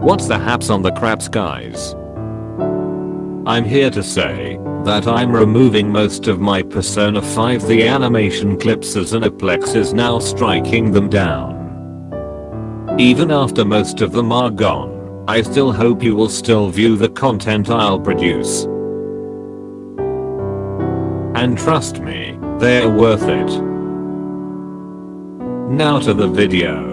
What's the haps on the craps guys? I'm here to say that I'm removing most of my Persona 5 the animation clips as Aniplex is now striking them down. Even after most of them are gone, I still hope you will still view the content I'll produce. And trust me, they're worth it. Now to the video.